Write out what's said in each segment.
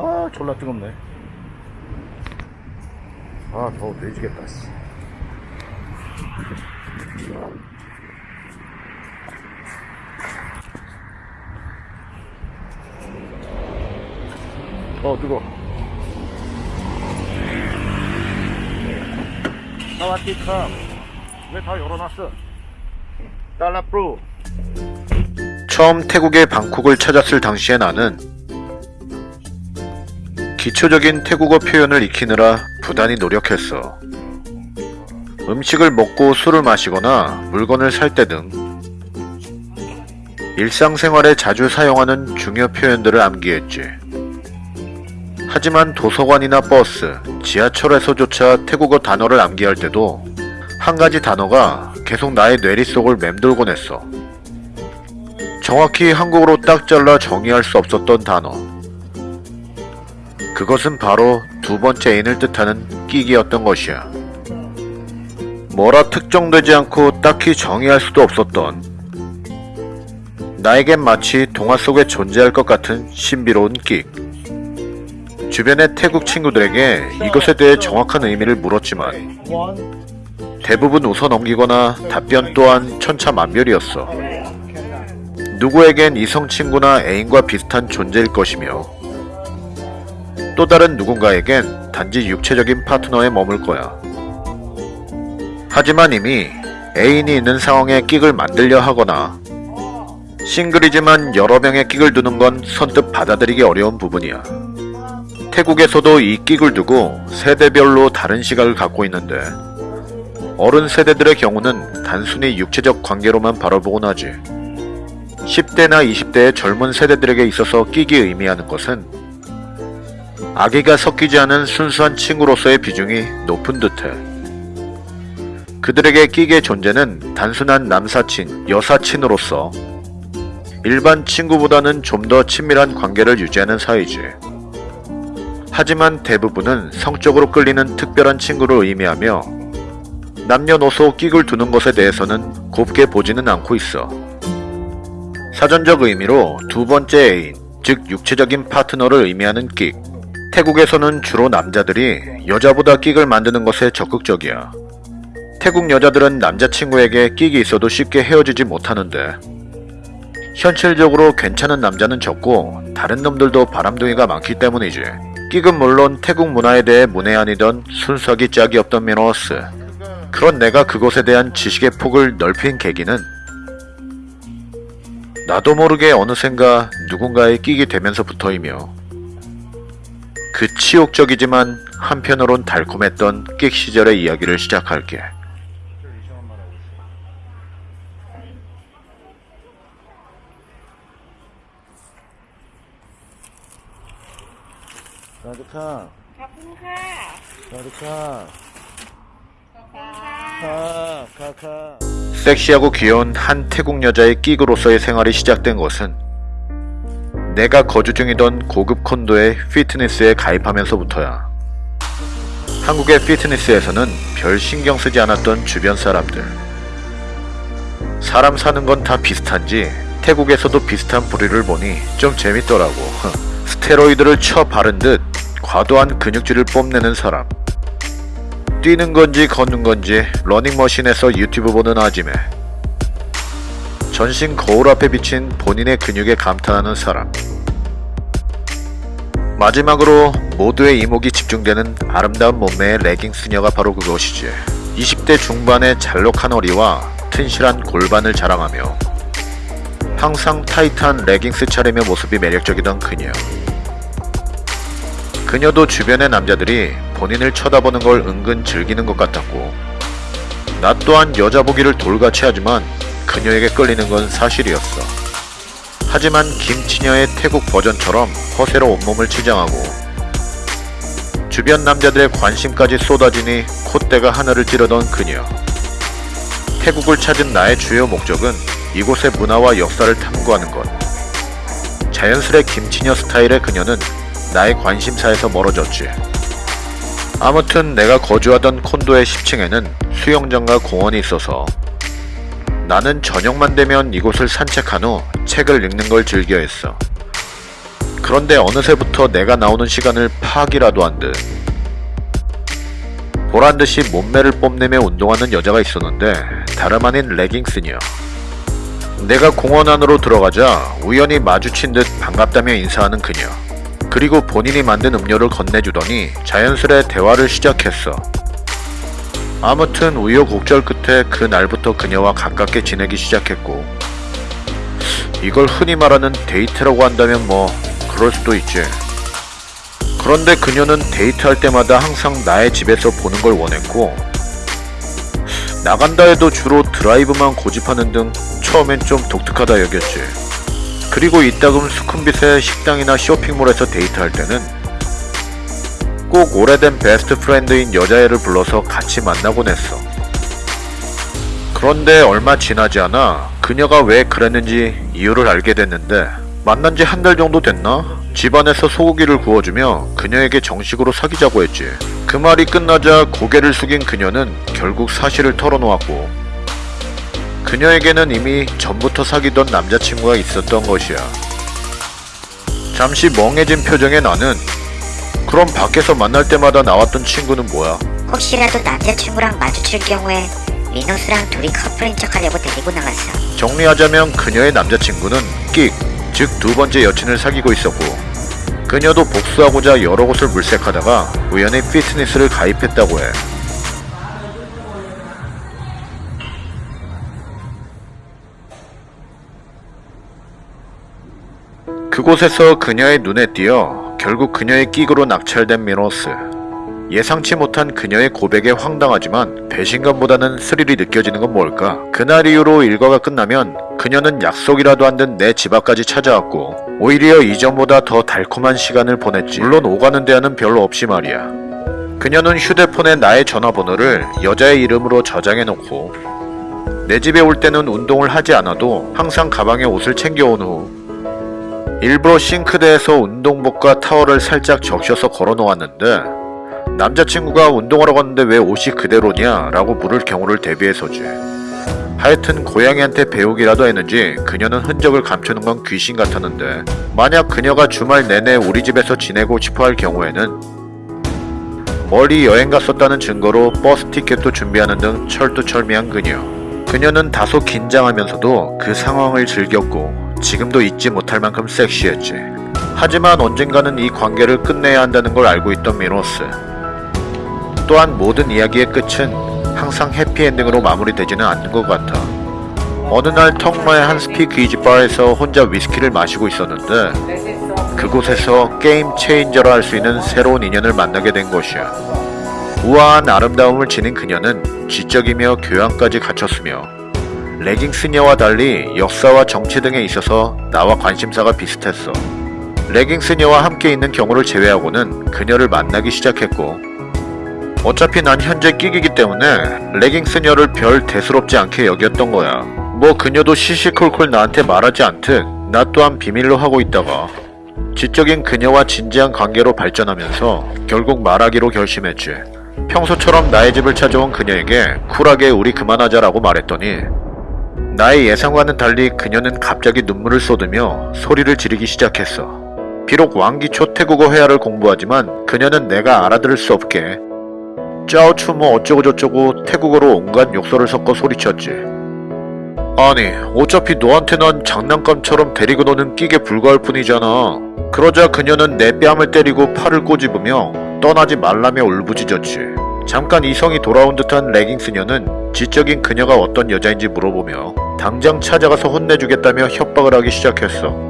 아 졸라 뜨겁네. 아 더워 돼지겠다 씨. 어 뜨거. 사와디카 왜다 열어놨어? 달라프루 처음 태국의 방콕을 찾았을 당시의 나는 기초적인 태국어 표현을 익히느라 부단히 노력했어. 음식을 먹고 술을 마시거나 물건을 살 때 등 일상생활에 자주 사용하는 중요 표현들을 암기했지. 하지만 도서관이나 버스, 지하철에서조차 태국어 단어를 암기할 때도 한 가지 단어가 계속 나의 뇌리 속을 맴돌곤 했어. 정확히 한국어로 딱 잘라 정의할 수 없었던 단어. 그것은 바로 두 번째 애인을 뜻하는 끼기였던 것이야. 뭐라 특정되지 않고 딱히 정의할 수도 없었던 나에겐 마치 동화 속에 존재할 것 같은 신비로운 끽. 주변의 태국 친구들에게 이것에 대해 정확한 의미를 물었지만 대부분 웃어 넘기거나 답변 또한 천차만별이었어. 누구에겐 이성 친구나 애인과 비슷한 존재일 것이며 또 다른 누군가에겐 단지 육체적인 파트너에 머물 거야. 하지만 이미 애인이 있는 상황에 끽을 만들려 하거나 싱글이지만 여러 명의 끽을 두는 건 선뜻 받아들이기 어려운 부분이야. 태국에서도 이 끽을 두고 세대별로 다른 시각을 갖고 있는데 어른 세대들의 경우는 단순히 육체적 관계로만 바라보곤 하지. 10대나 20대의 젊은 세대들에게 있어서 끼기 의미하는 것은 아기가 섞이지 않은 순수한 친구로서의 비중이 높은 듯해. 그들에게 끼기의 존재는 단순한 남사친, 여사친으로서 일반 친구보다는 좀 더 친밀한 관계를 유지하는 사이지. 하지만 대부분은 성적으로 끌리는 특별한 친구를 의미하며 남녀노소 끼글 두는 것에 대해서는 곱게 보지는 않고 있어. 사전적 의미로 두 번째 애인, 즉 육체적인 파트너를 의미하는 끽. 태국에서는 주로 남자들이 여자보다 끽을 만드는 것에 적극적이야. 태국 여자들은 남자친구에게 끽이 있어도 쉽게 헤어지지 못하는데 현실적으로 괜찮은 남자는 적고 다른 놈들도 바람둥이가 많기 때문이지. 끽은 물론 태국 문화에 대해 문외한이던 순수하기 짝이 없던 미노스. 그런 내가 그것에 대한 지식의 폭을 넓힌 계기는 나도 모르게 어느샌가 누군가에 끼게 되면서부터이며 그 치욕적이지만 한편으론 달콤했던 끽 시절의 이야기를 시작할게. 사드카, ขอบคุณค่ะ 사드카, ค่ะ 카, 카, 카. 섹시하고 귀여운 한 태국 여자의 끼그로서의 생활이 시작된 것은 내가 거주 중이던 고급 콘도의 피트니스에 가입하면서부터야. 한국의 피트니스에서는 별 신경 쓰지 않았던 주변 사람들. 사람 사는 건 다 비슷한지 태국에서도 비슷한 부류를 보니 좀 재밌더라고. 스테로이드를 쳐 바른 듯 과도한 근육질을 뽐내는 사람. 뛰는 건지 걷는 건지 러닝머신에서 유튜브 보는 아지매. 전신 거울 앞에 비친 본인의 근육에 감탄하는 사람. 마지막으로 모두의 이목이 집중되는 아름다운 몸매의 레깅 스녀가 바로 그것이지. 20대 중반의 잘록한 허리와 튼실한 골반을 자랑하며 항상 타이트한 레깅스 차림의 모습이 매력적이던 그녀. 그녀도 주변의 남자들이 본인을 쳐다보는 걸 은근 즐기는 것 같았고 나 또한 여자 보기를 돌같이 하지만 그녀에게 끌리는 건 사실이었어. 하지만 김치녀의 태국 버전처럼 허세로 온몸을 치장하고 주변 남자들의 관심까지 쏟아지니 콧대가 하늘을 찌르던 그녀. 태국을 찾은 나의 주요 목적은 이곳의 문화와 역사를 탐구하는 것. 자연스레 김치녀 스타일의 그녀는 나의 관심사에서 멀어졌지. 아무튼 내가 거주하던 콘도의 10층에는 수영장과 공원이 있어서 나는 저녁만 되면 이곳을 산책한 후 책을 읽는 걸 즐겨 했어. 그런데 어느새부터 내가 나오는 시간을 파악이라도 한 듯. 보란듯이 몸매를 뽐내며 운동하는 여자가 있었는데 다름 아닌 레깅스니요. 내가 공원 안으로 들어가자 우연히 마주친 듯 반갑다며 인사하는 그녀. 그리고 본인이 만든 음료를 건네주더니 자연스레 대화를 시작했어. 아무튼 우여곡절 끝에 그 날부터 그녀와 가깝게 지내기 시작했고 이걸 흔히 말하는 데이트라고 한다면 뭐 그럴 수도 있지. 그런데 그녀는 데이트할 때마다 항상 나의 집에서 보는 걸 원했고 나간다 해도 주로 드라이브만 고집하는 등 처음엔 좀 독특하다 여겼지. 그리고 이따금 수쿰빗의 식당이나 쇼핑몰에서 데이트할 때는 꼭 오래된 best friend인 여자애를 불러서 같이 만나곤 했어. 그런데 얼마 지나지 않아 그녀가 왜 그랬는지 이유를 알게 됐는데 만난 지 한 달 정도 됐나? 집안에서 소고기를 구워주며 그녀에게 정식으로 사귀자고 했지. 그 말이 끝나자 고개를 숙인 그녀는 결국 사실을 털어놓았고 그녀에게는 이미 전부터 사귀던 남자친구가 있었던 것이야. 잠시 멍해진 표정의 나는 그럼 밖에서 만날 때마다 나왔던 친구는 뭐야? 혹시라도 남자친구랑 마주칠 경우에 위너스랑 둘이 커플인 척하려고 데리고 나갔어. 정리하자면 그녀의 남자친구는 끽, 즉 두 번째 여친을 사귀고 있었고 그녀도 복수하고자 여러 곳을 물색하다가 우연히 피트니스를 가입했다고 해. 그곳에서 그녀의 눈에 띄어 결국 그녀의 끼그로 낙찰된 미노스. 예상치 못한 그녀의 고백에 황당하지만 배신감보다는 스릴이 느껴지는 건 뭘까? 그날 이후로 일과가 끝나면 그녀는 약속이라도 한듯내집 앞까지 찾아왔고 오히려 이전보다 더 달콤한 시간을 보냈지. 물론 오가는 데는 별로 없이 말이야. 그녀는 휴대폰에 나의 전화번호를 여자의 이름으로 저장해놓고 내 집에 올 때는 운동을 하지 않아도 항상 가방에 옷을 챙겨온 후 일부러 싱크대에서 운동복과 타월을 살짝 적셔서 걸어놓았는데 남자친구가 운동하러 갔는데 왜 옷이 그대로냐? 라고 물을 경우를 대비해서지. 하여튼 고양이한테 배우기라도 했는지 그녀는 흔적을 감추는 건 귀신 같았는데 만약 그녀가 주말 내내 우리 집에서 지내고 싶어 할 경우에는 멀리 여행 갔었다는 증거로 버스 티켓도 준비하는 등 철두철미한 그녀. 그녀는 다소 긴장하면서도 그 상황을 즐겼고 지금도 잊지 못할 만큼 섹시했지. 하지만 언젠가는 이 관계를 끝내야 한다는 걸 알고 있던 미노스. 또한 모든 이야기의 끝은 항상 해피엔딩으로 마무리되지는 않는 것 같아. 어느 날 턱마의 한 speakeasy 바에서 혼자 위스키를 마시고 있었는데 그곳에서 게임 체인저라 할 수 있는 새로운 인연을 만나게 된 것이야. 우아한 아름다움을 지닌 그녀는 지적이며 교양까지 갖췄으며 레깅스녀와 달리 역사와 정치 등에 있어서 나와 관심사가 비슷했어. 레깅스녀와 함께 있는 경우를 제외하고는 그녀를 만나기 시작했고 어차피 난 현재 끼기기 때문에 레깅스녀를 별 대수롭지 않게 여겼던 거야. 뭐 그녀도 시시콜콜 나한테 말하지 않듯 나 또한 비밀로 하고 있다가 지적인 그녀와 진지한 관계로 발전하면서 결국 말하기로 결심했지. 평소처럼 나의 집을 찾아온 그녀에게 쿨하게 우리 그만하자라고 말했더니 나의 예상과는 달리 그녀는 갑자기 눈물을 쏟으며 소리를 지르기 시작했어. 비록 왕기초 태국어 회화를 공부하지만 그녀는 내가 알아들을 수 없게 짜오추 뭐 어쩌고저쩌고 태국어로 온갖 욕설을 섞어 소리쳤지. 아니 어차피 너한테 난 장난감처럼 데리고 노는 끼게 불과할 뿐이잖아. 그러자 그녀는 내 뺨을 때리고 팔을 꼬집으며 떠나지 말라며 울부짖었지. 잠깐 이성이 돌아온 듯한 레깅스녀는 지적인 그녀가 어떤 여자인지 물어보며 당장 찾아가서 혼내주겠다며 협박을 하기 시작했어.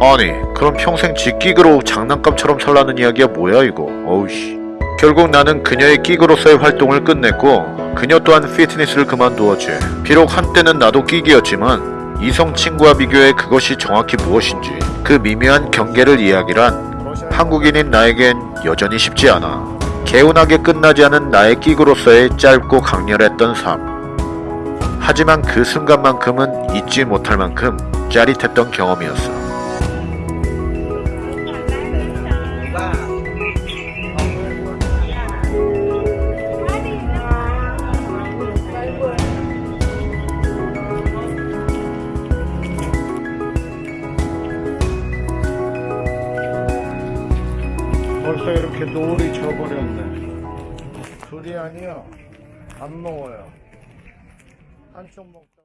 아니 그럼 평생 지끼그로 장난감처럼 살라는 이야기야 뭐야 이거? 어우씨. 결국 나는 그녀의 끼그로서의 활동을 끝냈고 그녀 또한 피트니스를 그만두었지. 비록 한때는 나도 끼기였지만 이성 친구와 비교해 그것이 정확히 무엇인지 그 미묘한 경계를 이야기란 한국인인 나에겐 여전히 쉽지 않아. 개운하게 끝나지 않은 나의 끼그로서의 짧고 강렬했던 삶 하지만 그 순간만큼은 잊지 못할 만큼 짜릿했던 경험이었어. 벌써 이렇게 노을이 져버렸네. 둘이 아니요. 안 먹어요. 한쪽 먹자.